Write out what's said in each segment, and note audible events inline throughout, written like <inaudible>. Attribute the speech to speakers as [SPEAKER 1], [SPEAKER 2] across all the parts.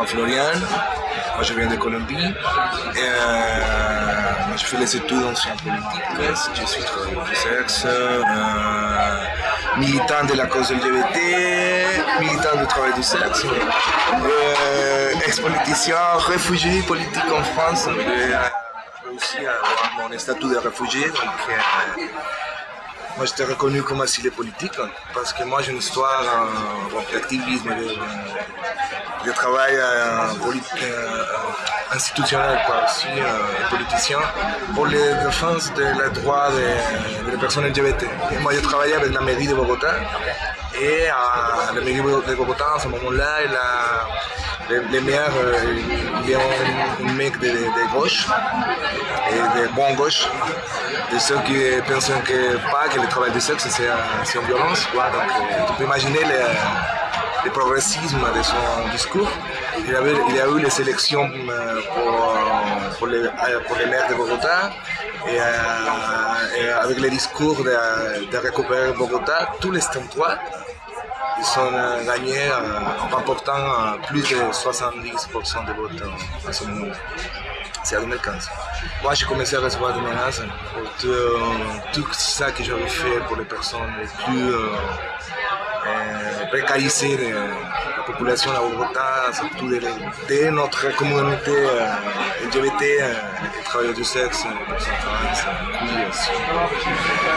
[SPEAKER 1] Juan Florian. Moi, je viens de Colombie. Euh, je fais les études en sciences politiques. Je suis travailleur du sexe, euh, militant de la cause LGBT, militant du travail du sexe, euh, ex-politicien, réfugié politique en France. J'ai aussi mon statut de réfugié. Donc, moi, j'étais reconnu comme asile politique parce que moi, j'ai une histoire d'activisme, de, de, travail euh, euh, institutionnel, quoi, aussi, euh, politicien, pour les défense des droits des, personnes LGBT. moi, j'ai travaillé avec la mairie de Bogota et à la mairie de Bogota, à ce moment-là, les, les maires, il y a un, mec de, de, gauche et de bon gauche de ceux qui pensent que pas le travail du sexe c'est une violence. Donc euh, tu peux imaginer le, le, progressisme de son discours. Il, avait, il a eu les élections euh, pour, pour, les, euh, pour les maires de Bogota et, avec le discours de, de, récupérer Bogota, tous les droits ils sont gagnés en remportant plus de 70% de votes à ce moment c'est à 2015. Moi, j'ai commencé à recevoir des menaces pour tout, ça que j'avais fait pour les personnes les plus euh, euh, précarisées de la population à Bogota, surtout de, notre communauté LGBT, euh, les travailleurs du sexe, les.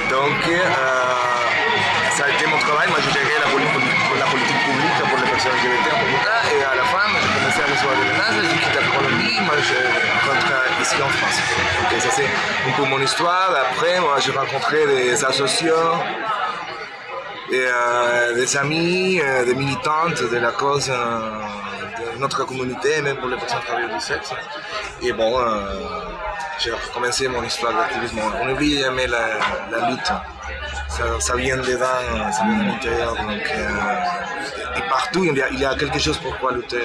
[SPEAKER 1] Donc, ça a été mon travail. Moi, j'ai géré la, politique publique pour les personnes LGBT à Bogota et à la fin, j'ai commencé à recevoir des menaces, j'ai quitté la Colombie, moi, je ici en France. ça c'est un peu mon histoire. Après, moi j'ai rencontré des associations, euh, des amis, euh, des militantes de la cause euh, de notre communauté, même pour les personnes travailleuses du sexe. Et bon, j'ai recommencé mon histoire d'activisme. On oublie jamais la, lutte. Ça, vient dedans, ça vient de l'intérieur. et partout, il y, a, il y, a, quelque chose pour quoi lutter.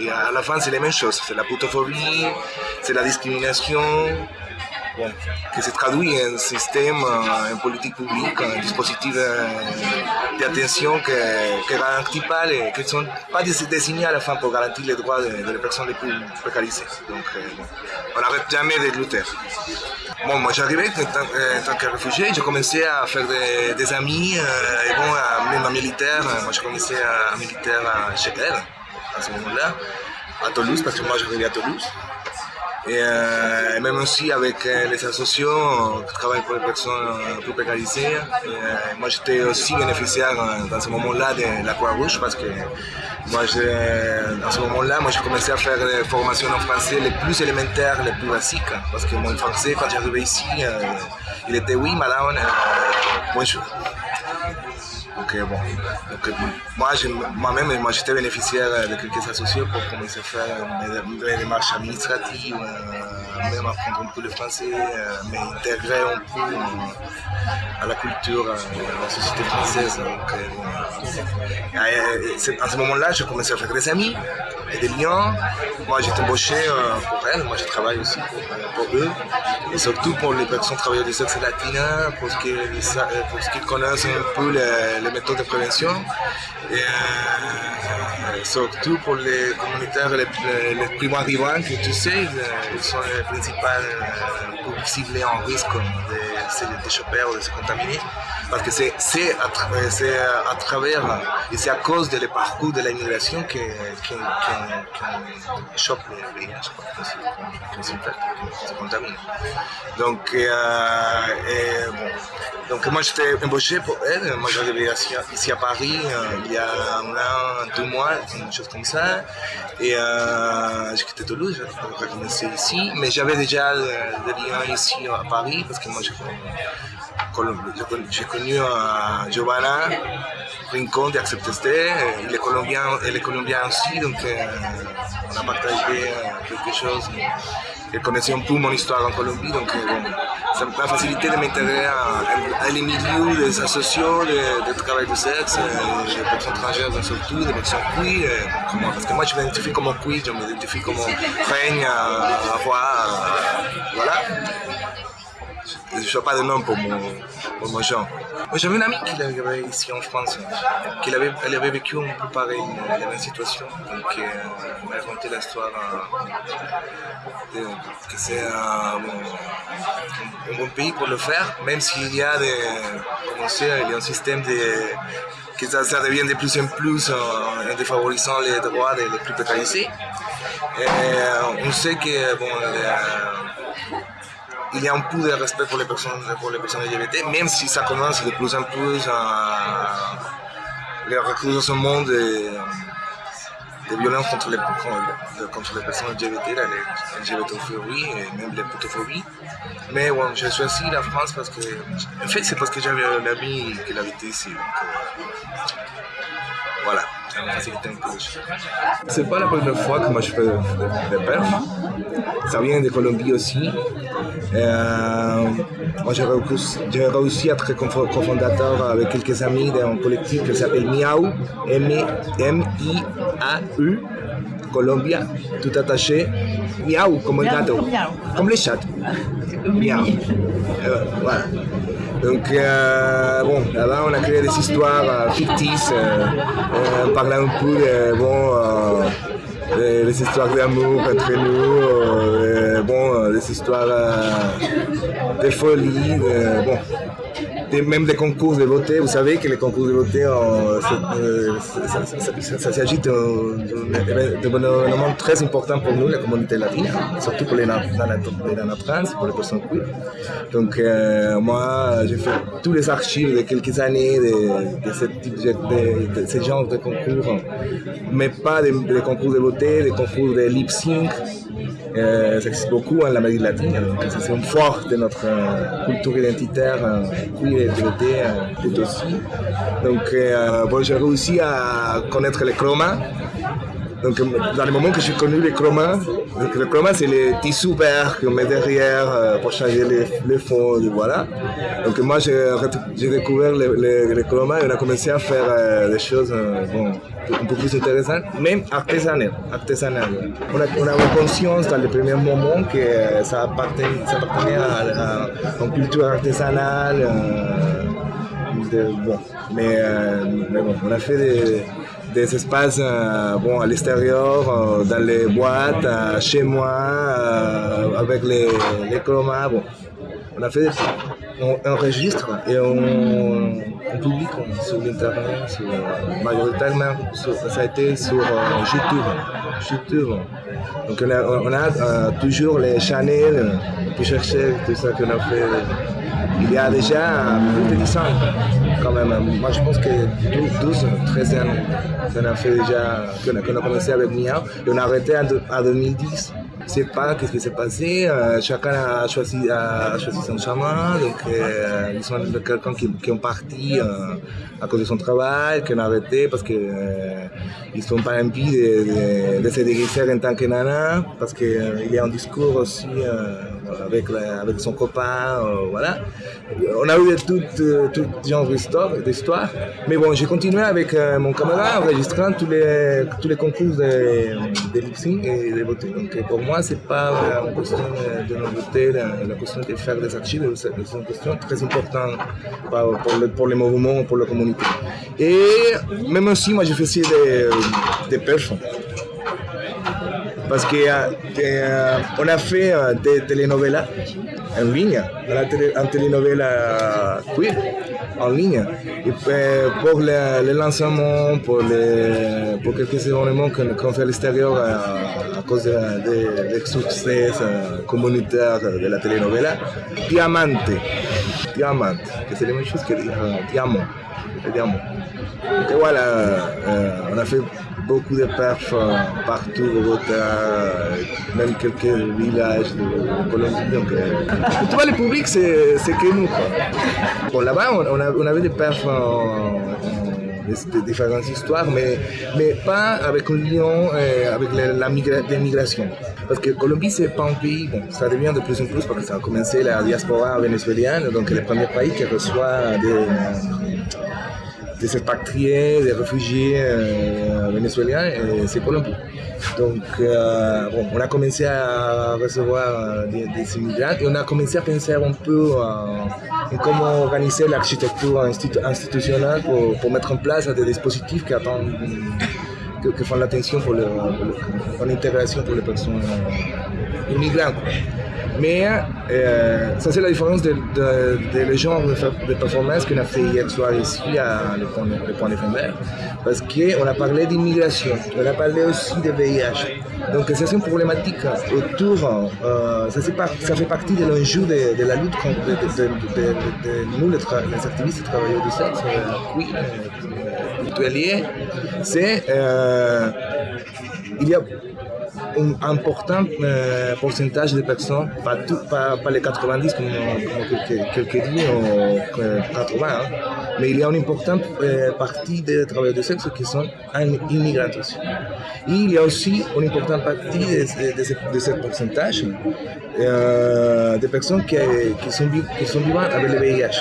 [SPEAKER 1] Et à la fin, c'est les mêmes choses. C'est la putophobie, c'est la discrimination, qui se traduit en système, en politique publique, un dispositif d'attention qui ne garantit pas, les, qui ne sont pas désignés à la fin pour garantir les droits des personnes les plus précarisées. Donc, on n'arrête jamais de lutter. Bon, moi j'arrivais en, en, tant que réfugié, j'ai commencé à faire des, amis, et bon, même à militaire, moi j'ai commencé à, à militaire à Chequel, à ce moment-là, à Toulouse, parce que moi j'arrivais à Toulouse. Euh, et, même aussi avec euh, les associations qui travaillent pour les personnes plus précarisées. Euh, moi, j'étais aussi bénéficiaire dans ce moment-là de la Croix-Rouge parce que moi, dans ce moment-là, moi, j'ai commencé à faire des formations en français les plus élémentaires, les plus basiques. Parce que mon français, quand j'arrivais ici, il était oui, madame, bonjour. Donc, bon. Moi, moi-même, moi, j'étais bénéficiaire de quelques associés pour commencer à faire des démarches administratives, euh, même apprendre un peu le français, euh, mais intégrer un peu euh, à la culture, à la société française. Donc, à ce moment-là, j'ai commencé à faire des amis et des liens. Moi, j'étais embauché pour elles, moi, je travaille aussi pour, eux, et surtout pour les personnes travailleuses du sexe latines, pour qu'ils connaissent un peu les méthodes de prévention et euh, surtout pour les communautaires les, les primo arrivants que tu sais, ils sont les principaux euh, ciblés en risque de, de choper ou de se contaminer parce que c'est à, travers et c'est à cause des parcours de l'immigration qu'on chope le VIH, qu'on se contamine. Donc, euh, et. Donc moi j'étais embauché pour elle, moi j'arrivais ici à Paris euh, il y a un an, deux mois, une chose comme ça. Et euh, j'ai quitté Toulouse, j'ai recommencé ici, mais j'avais déjà des liens ici à Paris parce que moi j'ai connu euh, Giovanna Rincon de Accepteste, il est colombien, elle est colombien aussi, donc euh, on a partagé euh, quelque chose. Connaissait un peu mon histoire en Colombie, donc bon, ça m'a facilité de m'intégrer à, les milieux des associations de, de, travail de sexe, des personnes étrangères surtout, des personnes queer, parce que moi je m'identifie comme queer, je m'identifie comme à, à, voilà. Je ne sais pas de nom pour mon, mon genre. J'avais une amie qui avait ici en France, qui avait, elle avait vécu un peu pareil, la même situation. Donc, euh, elle m'a raconté l'histoire euh, que c'est un, bon, pays pour le faire, même s'il y a des, comment il y a un système de, que ça, devient de plus en plus en, défavorisant les droits des plus précarisés. Et on sait que bon, il y a un peu de respect pour les personnes, pour les personnes LGBT, même si ça commence de plus en plus à le recrudescement de, de violences contre les, contre les personnes LGBT, la LGBTophobie et même les putophobies. Mais bon, j'ai choisi la France parce que, en fait, c'est parce que j'avais un ami qui habitait ici. Donc, euh, voilà. C'est pas la première fois que moi je fais des perfs. Ça vient de Colombie aussi. Euh, moi j'ai réussi, à être cofondateur avec quelques amis d'un collectif qui s'appelle Miau, M-I-A-U, Colombia, tout attaché. Miau, comme un gâteau, comme les chats. <laughs> Miau. Euh, voilà. Donc, euh, bon, là-bas, on a créé des histoires euh, fictices, euh, parlant un peu bon, des histoires d'amour entre nous, bon, des histoires de folie, bon, même des concours de beauté. Vous savez que les concours de beauté, euh, ça, s'agit d'un événement très important pour nous, la communauté latine, surtout pour les, dans, pour les personnes queer. Donc, euh, moi, j'ai fait tous les archives de quelques années de, ce, type de, genre de concours, mais pas des, concours de beauté, des concours de lip sync. Euh, ça existe beaucoup en Amérique latine, c'est un fort de notre culture identitaire queer LGBT tout aussi. Donc, bon, j'ai réussi à connaître les chromas. Donc, dans le moment que j'ai connu les chromas, donc le c'est les tissus verts qu'on met derrière euh, pour changer les, les fonds, voilà. Donc moi j'ai découvert les, les, chromas et on a commencé à faire euh, des choses euh, bon, un peu plus intéressantes, même artisanales. artisanales. On, a, on avait conscience dans les premiers moments que ça appartenait, ça appartenait à, à, une culture artisanale bon, mais, euh, mais, bon, on a fait des, des espaces euh, bon, à l'extérieur, euh, dans les boîtes, chez moi, avec les, les chromas. Bon. On a fait, on enregistre et on, on publie sur l'internet, majoritairement ça a été sur YouTube. YouTube. Donc on a, toujours les channels, pour chercher tout ça qu'on a fait il y a déjà plus de 10 ans quand même. Moi je pense que 12, 13 ans qu'on a fait déjà, qu'on a, commencé avec Mia et on a arrêté en, 2010. Je ne sais pas qu'est-ce qui s'est passé, euh, chacun a choisi, a choisi son chemin, donc euh, ils sont quelqu'un qui, qui ont parti euh, à cause de son travail, qui ont arrêté parce qu'ils ne sont pas envie de, de, se déguiser en tant que nana, parce qu'il y a un discours aussi avec, avec son copain, voilà. On a eu tout, tout genre d'histoire, mais bon, j'ai continué avec mon camarade enregistrant tous les, tous les concours de, de lip et de beauté. Donc pour moi, c'est pas une question de nouveauté, la, question de faire des archives, c'est une question très importante pour, pour les mouvements, pour la communauté. Et même aussi, moi, je faisais des, des perfs. Parce qu'on euh, euh, a fait euh, des telenovelas en ligne, en telenovela queer en ligne. Et pour le, lancement, pour, quelques événements qu'on fait à l'extérieur à, cause de, de, succès communautaire de la telenovela, Diamante, Diamante, que c'est la même chose que diamant, diamant. Et voilà, on a fait beaucoup de perfs euh, partout au Bogota, même quelques villages de Colombie. Donc, euh, tu vois, le public, c'est que nous. Bon, là-bas, on, on, avait des perfs de différentes histoires, mais, mais pas avec un lien euh, avec la, la migration. Parce que Colombie, c'est pas un pays, bon, ça devient de plus en plus parce que ça a commencé la diaspora vénézuélienne, donc le premier pays qui reçoit des des expatriés, des réfugiés euh, vénézuéliens, c'est Colombie. Donc, euh, bon, on a commencé à recevoir des, immigrants et on a commencé à penser un peu en comment organiser l'architecture institutionnelle pour, pour, mettre en place des dispositifs qui attendent font l'attention pour, l'intégration pour les personnes immigrantes. Mais euh, ça, c'est la différence de, de, genre de, performance qu'on a fait hier soir ici à le point, le point de Parce qu'on a parlé d'immigration, on a parlé aussi de VIH. Donc, c'est une problématique autour, euh, ça, ça, fait partie de l'enjeu de, la lutte contre de, nous, les, activistes et travailleurs du sexe, euh, oui, euh, c'est il y a un important euh, pourcentage de personnes, pas, tout, pas, les 90 comme, comme quelques disent, ou 80, hein, mais il y a une importante euh, partie des travailleurs de sexe qui sont immigrants. Et il y a aussi une importante partie de, de, de ce pourcentage euh, de personnes qui, sont, qui sont vivantes avec le VIH.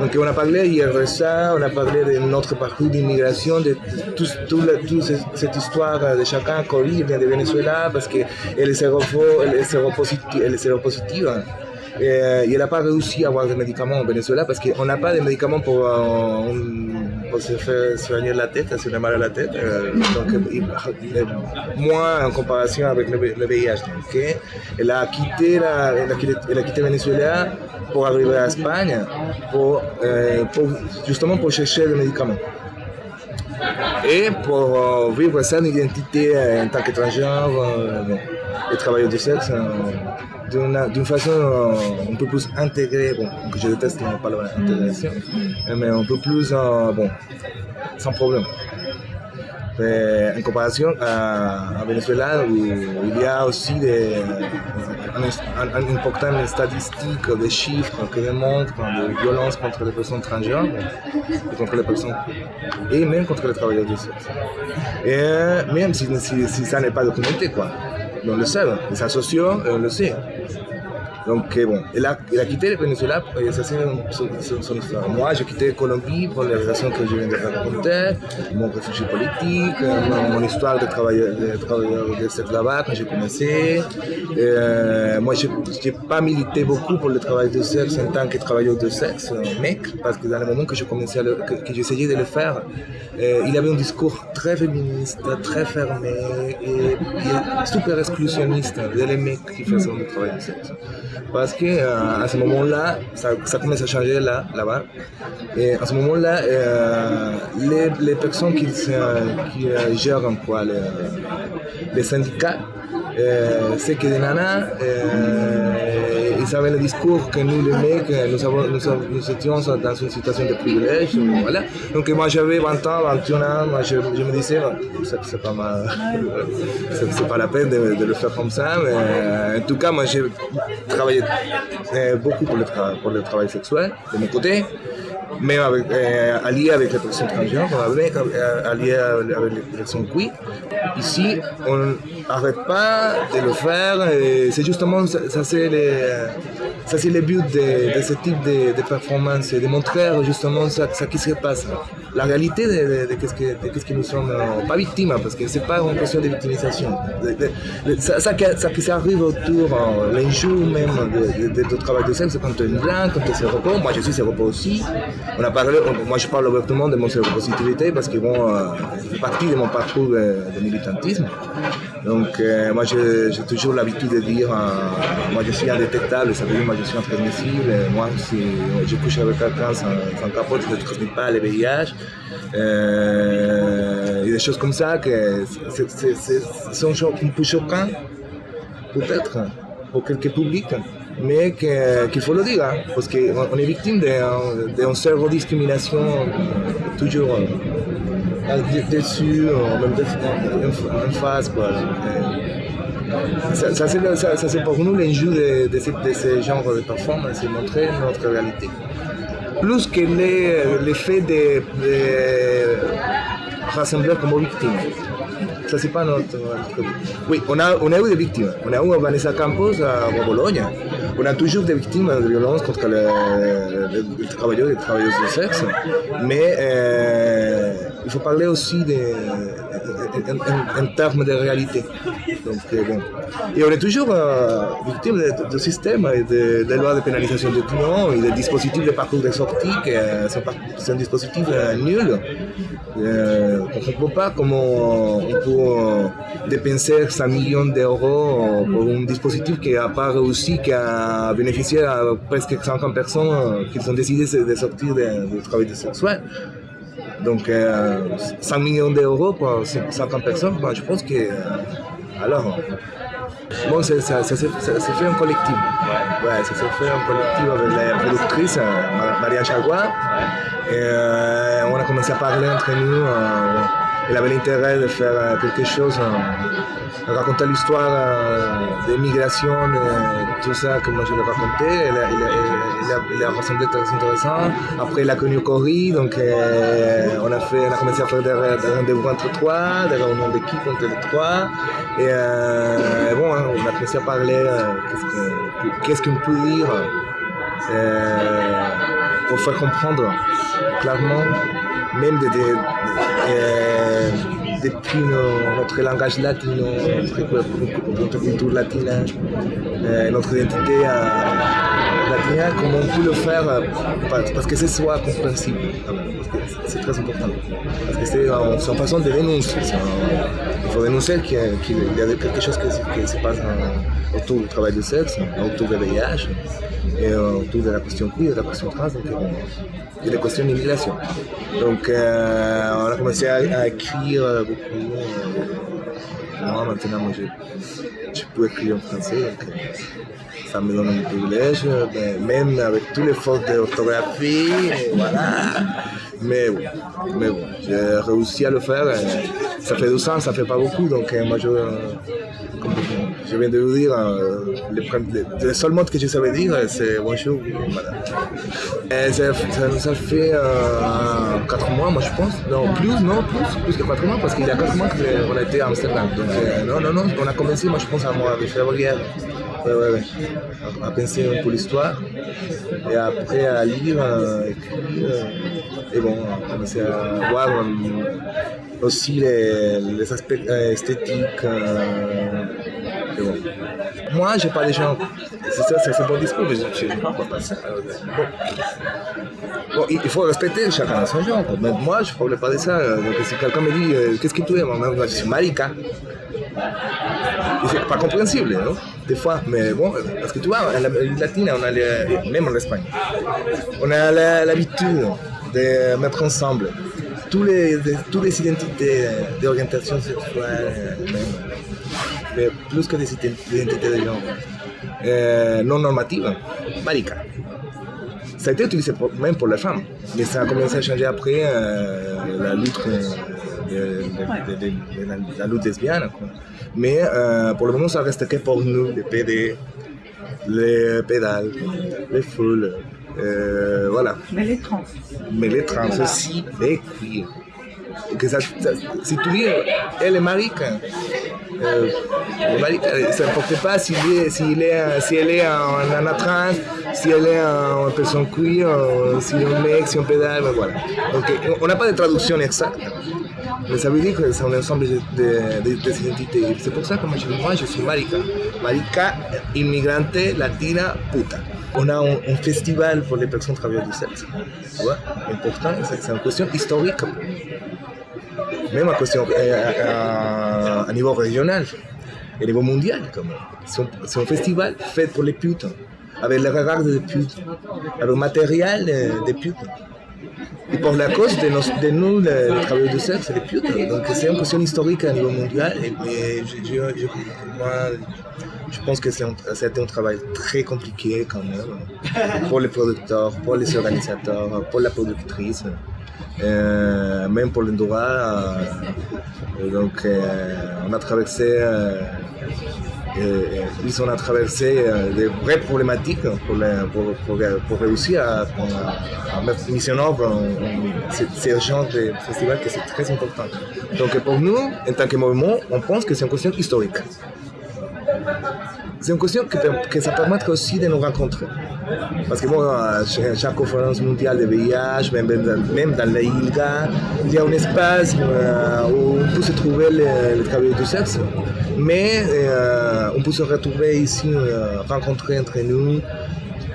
[SPEAKER 1] Donc on a parlé hier de ça, on a parlé de notre parcours d'immigration, de toute cette histoire de chacun, Covid vient de Venezuela parce qu'elle est séropositive. Elle est séropositive et, il n'a pas réussi à avoir des médicaments au Venezuela parce qu'on n'a pas de médicaments pour, euh, pour se faire soigner la tête, se fait mal à la tête. Euh, donc, moins en comparaison avec le, VIH. Donc, elle, a quitté la, elle, a quitté, elle a Venezuela pour arriver à Espagne, euh, pour, justement pour chercher des médicaments. Et pour vivre sa identité en tant qu'étrangère et travailleur du sexe d'une façon euh, un peu plus intégrée, bon, que je déteste on parle d'intégration, mais un peu plus, euh, bon, sans problème. En comparaison à, Venezuela, où il y a aussi des, un, un, important statistique, des chiffres qui démontrent des violences contre les personnes transgenres, et contre les personnes, et même contre les travailleurs du sexe. Et même si, ça n'est pas documenté, quoi on le sait, les associations, on le sait. Donc bon, il a, il a quitté le Venezuela, ça c'est son, histoire. Moi, j'ai quitté Colombie pour les raisons que je viens de raconter, mon réfugié politique, mon, histoire de travailleur de, travailleur de là-bas quand j'ai commencé. Euh, moi, je n'ai pas milité beaucoup pour le travail de sexe en tant que travailleur de sexe, mec, parce que dans le moment que à que, que j'essayais de le faire, euh, il avait un discours très féministe, très fermé et, et super exclusionniste de les mecs qui faisaient le travail de sexe parce que euh, à ce moment-là, ça, commence à changer là, là-bas. Et à ce moment-là, euh, les, les, personnes qui, qui euh, gèrent quoi, les, les syndicats, c'est que des nanas, ils avaient le discours que nous, les mecs, nous, avons, nous, étions dans une situation de privilège. Donc moi j'avais 20 ans, 21 ans, moi, je, me disais, c'est pas, c'est pas la peine de, le faire comme ça, mais en tout cas, moi j'ai travaillé beaucoup pour le, travail sexuel de mon côté même avec, allié avec les personnes transgenres, allié avec les personnes queer. Ici, on n'arrête pas de le faire. C'est justement ça, ça c'est ça le but de, ce type de, de performance, de montrer justement ça, ça qui se passe, la réalité de, de, ce que, ce que nous sommes, euh, pas victimes, parce que c'est pas une question de victimisation. ça, ça, ça, qui arrive autour, euh, l'enjeu même de, de, travail de sexe, quand tu es blanc, quand tu es séropos, moi je suis séropos aussi. On a parlé, moi je parle ouvertement de mon séropositivité parce que bon, euh, c'est partie de mon parcours de, militantisme. Donc moi j'ai toujours l'habitude de dire, moi je suis indétectable, ça veut dire je suis intransmissible. Moi, si je couche avec quelqu'un sans, sans, capote, je ne transmets pas le VIH. Euh, et des choses comme ça que sont un peu choquants, peut-être, pour quelques publics, mais qu'il faut le dire, hein, parce qu'on est victime d'une cerveau-discrimination toujours euh, dessus, même en face. Quoi. Ça, c'est pour nous l'enjeu de, de, de, ce genre de performance, c'est montrer notre réalité. Plus que l'effet de, de rassembler comme victime. Ça, c'est pas notre, Oui, on a, on a eu des victimes. On a eu Vanessa Campos à Bologne. on a toujours des victimes de violences contre les, travailleurs et les travailleuses de sexe, mais euh, faut parler aussi des, en, termes de réalité. Donc, euh, bon. Et on est toujours euh, victime de, système et de, de lois de pénalisation de clients et des dispositifs de parcours de sortie qui sont, un dispositif nul. on ne comprend pas comment on peut dépenser 100 millions d'euros pour un dispositif qui n'a pas réussi, qui a bénéficié à presque 50 personnes qui ont décidé de sortir du travail sexuel. Donc, 100 euh, millions d'euros pour 50 personnes, je pense que. Euh, alors. Bon, ça, ça, ça, s'est fait en collectif. Ouais. ça s'est fait en collectif avec la productrice, euh, Maria Chagua. Et on a commencé à parler entre nous. Elle avait l'intérêt de faire quelque chose raconter l'histoire euh, des migrations, tout ça, comme je l'ai raconté. Il a, a, ressemblé très intéressant. Après, il a connu Cory, donc euh, on, a commencé à faire des, rendez-vous entre trois, des réunions d'équipe entre les trois. Et euh, bon, hein, on a commencé à parler qu'est-ce qu'on peut dire pour faire comprendre clairement, même des depuis notre langage latino, notre culture latine, euh, notre identité euh, latine, comment on peut le faire euh, parce que ce soit compréhensible. C'est très important. Parce que c'est une façon de dénoncer. Il faut dénoncer qu'il y a quelque chose qui, se passe autour du travail de sexe, autour du VIH et autour de la question queer, de la question trans. Et la question d'immigration. Donc euh, on a commencé à, écrire beaucoup. Euh, moi maintenant, moi, je, peux écrire en français, euh, ça me donne un privilège, même avec tous les fautes d'orthographie, voilà. Mais bon, mais bon j'ai réussi à le faire. Ça fait 12 ans, ça fait pas beaucoup, donc moi je, je viens de vous dire, euh, le, seul mot que je savais dire, c'est bonjour. Voilà. Et ça, ça, fait euh, 4 mois, moi je pense. Non, plus, non, plus, plus que 4 mois, parce qu'il y a 4 mois qu'on a été à Amsterdam. Donc, euh, non, non, non, on a commencé, moi je pense, à mois de février. Ouais, ouais, ouais. À, penser un peu l'histoire. Et après à lire, à écrire. Et bon, on a commencé à voir aussi les, les aspects esthétiques. Bon. Moi, j'ai pas les gens. C'est ça, c'est un bon discours, mais je ne pas ça. Bon. bon. il faut respecter chacun son genre. Mais moi, je ne parle pas de ça. Donc, si quelqu'un me dit euh, qu'est-ce que tu es, moi, je suis marica. <laughs> C'est pas compréhensible, non Des fois, mais bon, parce que tu vois, en Amérique latine, on a même en Espagne, on a l'habitude de mettre ensemble tous les, toutes les identités d'orientation sexuelle, plus que des identités de genre euh, non normatives, marica. Ça a été utilisé même pour les femmes, mais ça a commencé à changer après euh, la lutte de, la, lutte lesbienne. Mais euh, pour le moment, ça reste que pour nous, les PD, les pédales, les foules, voilà.
[SPEAKER 2] Mais les trans.
[SPEAKER 1] Mais les trans aussi, les queer. Ça, si tu dis, elle est marica, euh, ça n'importe pas s'il est, s'il est, si elle est en, en trans, si elle est en personne queer, si elle est un mec, si on pédale, voilà. Donc on n'a pas de traduction exacte. Mais ça veut dire que c'est un ensemble de, de, de identités. C'est pour ça que moi je, moi, je suis marica. Marica, immigrante, latina, puta. On a un, un, festival pour les personnes travailleuses du sexe. Tu vois, important, c'est une question historique même à, question, à, niveau régional et niveau mondial. C'est un, festival fait pour les putes, avec les regards des putes, avec le matériel des putes. Et pour la cause de, nous, les, travailleurs du sexe, les putes. Donc c'est une question historique à niveau mondial. Et, je, moi, je pense que c'est un, travail très compliqué quand même, pour les producteurs, pour les organisateurs, pour la productrice. Euh, même pour droit. Euh, donc, euh, on a traversé, ils ont traversé des vraies problématiques pour, pour, pour, réussir à, mettre en œuvre ce genre de festival que c'est très important. Donc, pour nous, en tant que mouvement, on pense que c'est une question historique. C'est une question que, que, ça permet aussi de nous rencontrer. Parce que bon, chaque conférence mondiale de VIH, même, même dans la ILGA, il y a un espace où on peut se trouver le, travail du sexe, mais on peut se retrouver ici, rencontrer entre nous,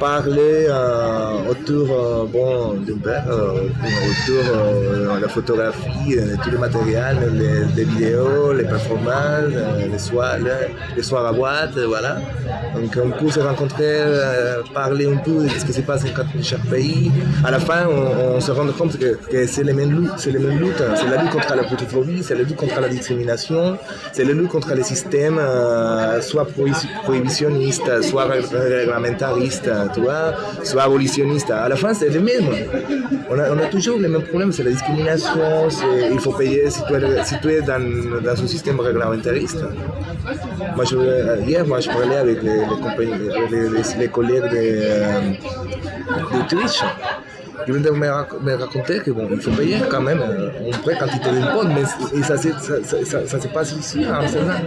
[SPEAKER 1] parler euh, autour euh, bon, euh, autour de la photographie, tout le matériel, les, vidéos, les performances, les soirs, les, soirs à boîte, voilà. Donc on peut se rencontrer, parler un peu de ce qui se passe dans chaque pays. À la fin, on, se rend compte que, c'est les mêmes luttes, c'est luttes. C'est la lutte contre la protophobie, c'est la lutte contre la discrimination, c'est la lutte contre les systèmes soit prohibitionnistes, soit réglementaristes tu soit abolitionniste. À la fin, c'est le même. On a, toujours les mêmes problèmes, c'est la discrimination, il faut payer si tu es, si tu es dans, dans, un système réglementariste. Je, hier, moi, je parlais avec les, les, collègues de, euh, de Twitch. Ils viennent me, me raconter qu'il bon, faut payer quand même une vraie quantité d'impôts, mais ça, ça, ça, ça, se passe ici à Amsterdam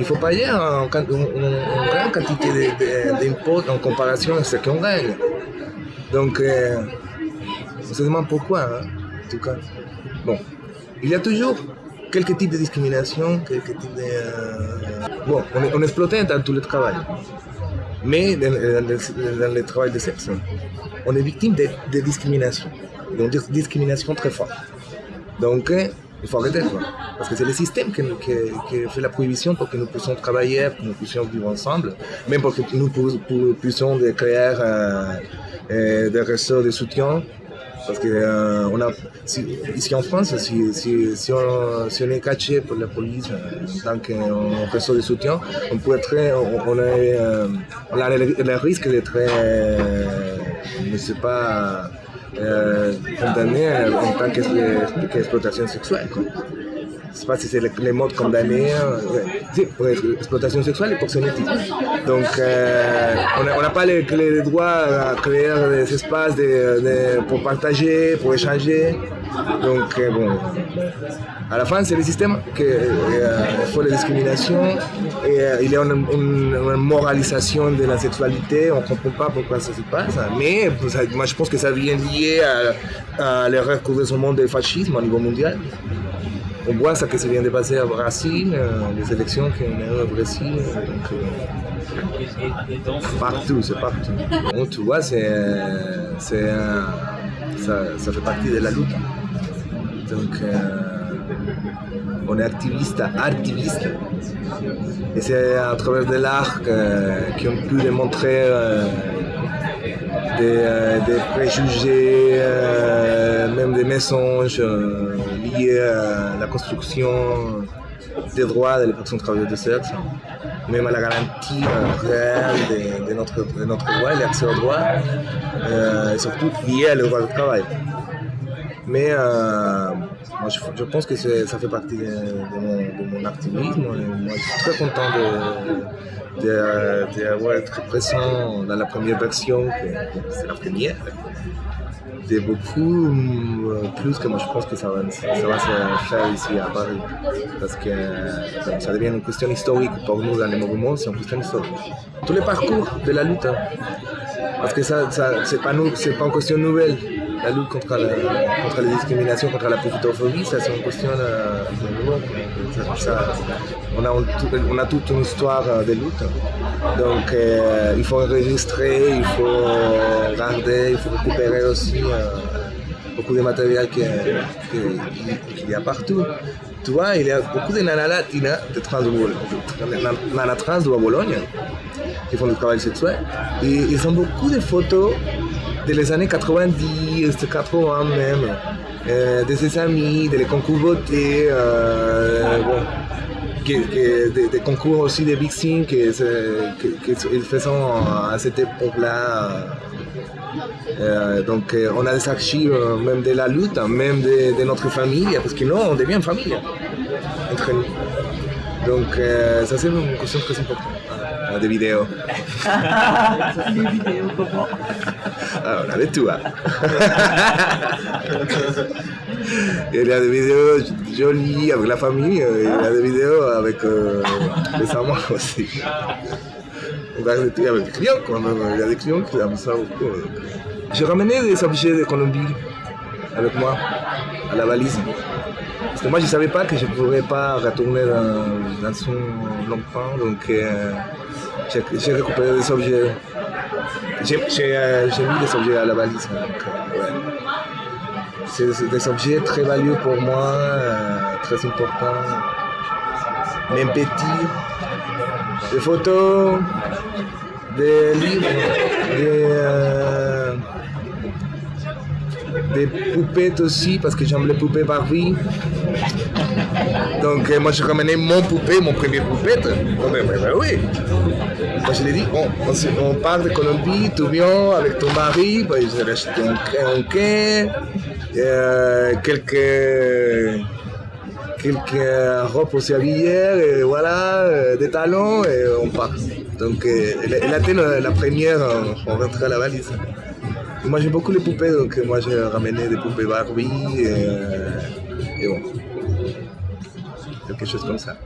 [SPEAKER 1] il faut payer une, grande quantité d'impôts en comparaison à ce qu'on gagne. Donc, euh, on se demande pourquoi, hein, en tout cas. Bon, il y a toujours quelques types de discrimination, quelques types de... Euh, bon, on est, exploité dans tout le travail. Mais dans, le travail de sexe, on est victime de, de discrimination. Donc, discrimination très forte. Donc, il faut arrêter, quoi. Parce que c'est le système qui, fait la prohibition pour que nous puissions travailler, pour que nous puissions vivre ensemble, même pour que nous puissions créer euh, euh, des réseaux de soutien. Parce que euh, a, ici en France, si, on, est caché pour la police dans un réseau de soutien, on peut être, on, a, a le, risque d'être, ne sais pas, euh, condamné en tant qu'exploitation sexuelle. Quoi. Je ne sais pas si c'est les, mots condamnés. Euh, pour exploitation sexuelle et proxénétisme. Donc, euh, on n'a pas les, les, droits à créer des espaces pour partager, pour échanger. Donc, euh, bon, à la fin, c'est le système qui faut la discrimination et il y a une, moralisation de la sexualité. On ne comprend pas pourquoi ça se passe. Mais moi, je pense que ça vient lié à, à l'erreur monde du fascisme au niveau mondial on voit ça que ça vient de passer au Brésil, euh, les élections qu'on a eues au Brésil. Donc, euh, partout, c'est partout. Donc, tu vois, c'est, ça, ça, fait partie de la lutte. Donc, euh, on est activiste, activiste. Et c'est à travers de l'art qu'on peut démontrer des, des, préjugés, même des mensonges lié à la construction des droits des personnes travailleuses de sexe, même à la garantie réelle de, notre, de notre droit, l'accès au droit, euh, et surtout lié au droit du travail. Mais euh, moi, je, pense que ça fait partie de, mon, activisme. Moi, je suis très content d'avoir été présent dans la première version, c'est la première beaucoup euh, plus que moi je pense que ça va, ça va se faire ici à Paris. Parce que ça devient une question historique pour nous dans les mouvements, c'est une question historique. Tous les parcours de la lutte, hein. parce que ça, ça c'est pas, pas une question nouvelle. La lutte contre la, contre la discrimination, contre la profitophobie, ça c'est une question euh, on, a, on a toute une histoire euh, de lutte. Donc il faut enregistrer, il faut garder, il faut récupérer aussi beaucoup de matériel qu'il y a partout. Tu vois, il y a beaucoup de nanas de trans de trans de Bologne qui font du travail sexuel. Et ils ont beaucoup de photos des années 90, 80 même, euh, de ses amis, des concours beauté, euh, des, concours aussi de Big Thing qu'ils faisaient à cette époque-là. Euh, donc euh, on a des archives euh, même de la lutte, même de, notre famille, parce que non, on devient une famille entre nous. Donc ça c'est une question très importante. des vidéos. <laughs>
[SPEAKER 2] des vidéos comment
[SPEAKER 1] ah, On a de tout. Hein. <laughs> il y a des vidéos jolies avec la famille, il y a des vidéos avec les amants aussi. on avec des clients quand même. Il y a des clients qui aiment ça beaucoup. J'ai ramené des objets de Colombie avec moi à la valise. Parce que moi, je ne savais pas que je ne pourrais pas retourner dans, son enfant, donc euh, j'ai récupéré des objets. J'ai euh, mis des objets à la valise. Euh. C'est des objets très valieux pour moi, euh, très importants, même petits. Des photos, des livres, des, euh, poupées aussi, parce que j'aime les poupées Barbie. Donc euh, moi je ramenais mon poupée, mon premier poupette. Oh, ben, oui. Moi je l'ai dit, on, on, part de Colombie, tu viens avec ton mari, ben, j'ai acheté un, un quai, quelques, quelques robes aussi habillées, et voilà, euh, des talons, et on part. Donc euh, elle, a été la, première, on, on à la valise. Moi j'ai beaucoup les poupées, donc moi j'ai ramené des poupées Barbie, et bon. Quelque chose comme ça.